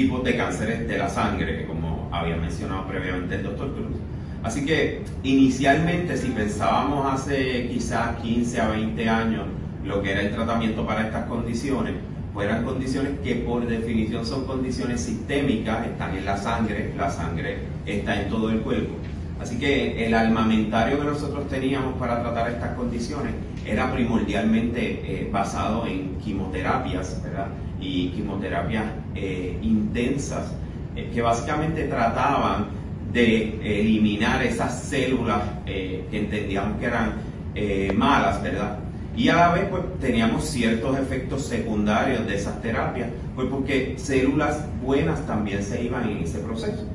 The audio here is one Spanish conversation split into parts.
tipos de cánceres de la sangre, como había mencionado previamente el doctor Cruz. Así que inicialmente si pensábamos hace quizás 15 a 20 años lo que era el tratamiento para estas condiciones, pues eran condiciones que por definición son condiciones sistémicas, están en la sangre, la sangre está en todo el cuerpo. Así que el armamentario que nosotros teníamos para tratar estas condiciones era primordialmente eh, basado en quimioterapias, ¿verdad? Y quimioterapias eh, intensas eh, que básicamente trataban de eliminar esas células que entendíamos que eran malas, ¿verdad? Y a la vez pues teníamos ciertos efectos secundarios de esas terapias, pues porque células buenas también se iban en ese proceso.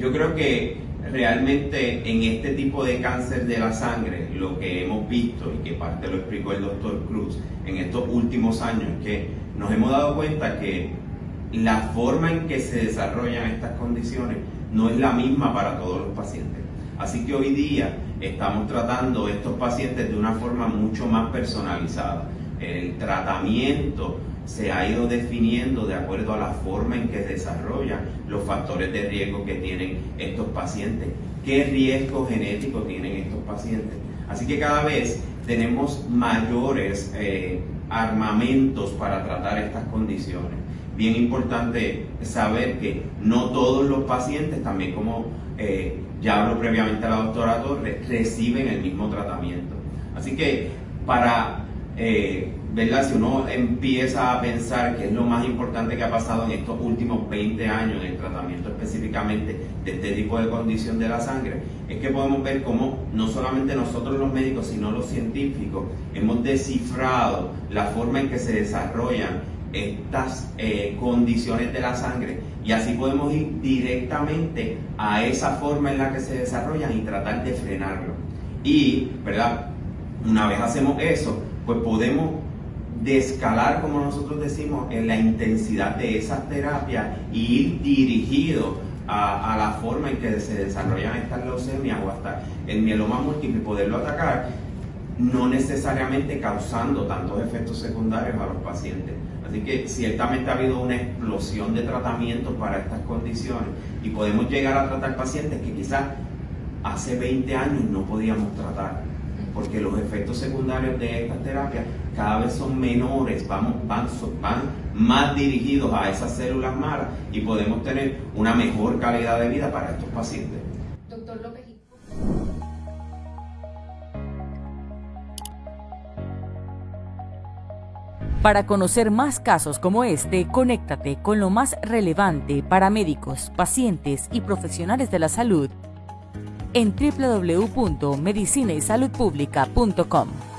yo creo que realmente en este tipo de cáncer de la sangre, lo que hemos visto y que parte lo explicó el doctor Cruz en estos últimos años, es que nos hemos dado cuenta que la forma en que se desarrollan estas condiciones no es la misma para todos los pacientes. Así que hoy día estamos tratando estos pacientes de una forma mucho más personalizada. El tratamiento se ha ido definiendo de acuerdo a la forma en que desarrollan los factores de riesgo que tienen estos pacientes, qué riesgo genético tienen estos pacientes. Así que cada vez tenemos mayores eh, armamentos para tratar estas condiciones. Bien importante saber que no todos los pacientes, también como eh, ya habló previamente la doctora Torres, reciben el mismo tratamiento. Así que para eh, ¿verdad? Si uno empieza a pensar que es lo más importante que ha pasado en estos últimos 20 años en el tratamiento específicamente de este tipo de condición de la sangre, es que podemos ver cómo no solamente nosotros los médicos, sino los científicos hemos descifrado la forma en que se desarrollan estas eh, condiciones de la sangre y así podemos ir directamente a esa forma en la que se desarrollan y tratar de frenarlo. Y, ¿verdad? Una vez hacemos eso, pues podemos de escalar, como nosotros decimos, en la intensidad de esas terapias y ir dirigido a, la forma en que se desarrollan estas leucemias o hasta el mieloma múltiple poderlo atacar, no necesariamente causando tantos efectos secundarios a los pacientes. Así que ciertamente ha habido una explosión de tratamientos para estas condiciones y podemos llegar a tratar pacientes que quizás hace 20 años no podíamos tratar porque los efectos secundarios de estas terapias cada vez son menores, vamos, van, van más dirigidos a esas células malas y podemos tener una mejor calidad de vida para estos pacientes. Doctor López. Para conocer más casos como este, conéctate con lo más relevante para médicos, pacientes y profesionales de la salud en www.medicinaysaludpublica.com.